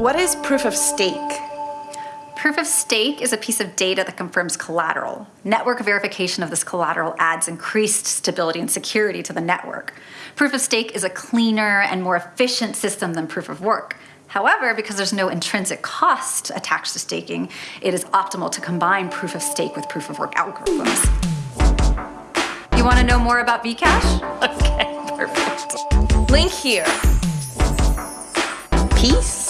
what is proof of stake? Proof of stake is a piece of data that confirms collateral. Network verification of this collateral adds increased stability and security to the network. Proof of stake is a cleaner and more efficient system than proof of work. However, because there's no intrinsic cost attached to staking, it is optimal to combine proof of stake with proof of work algorithms. You want to know more about Vcash? Okay, perfect. Link here. Peace.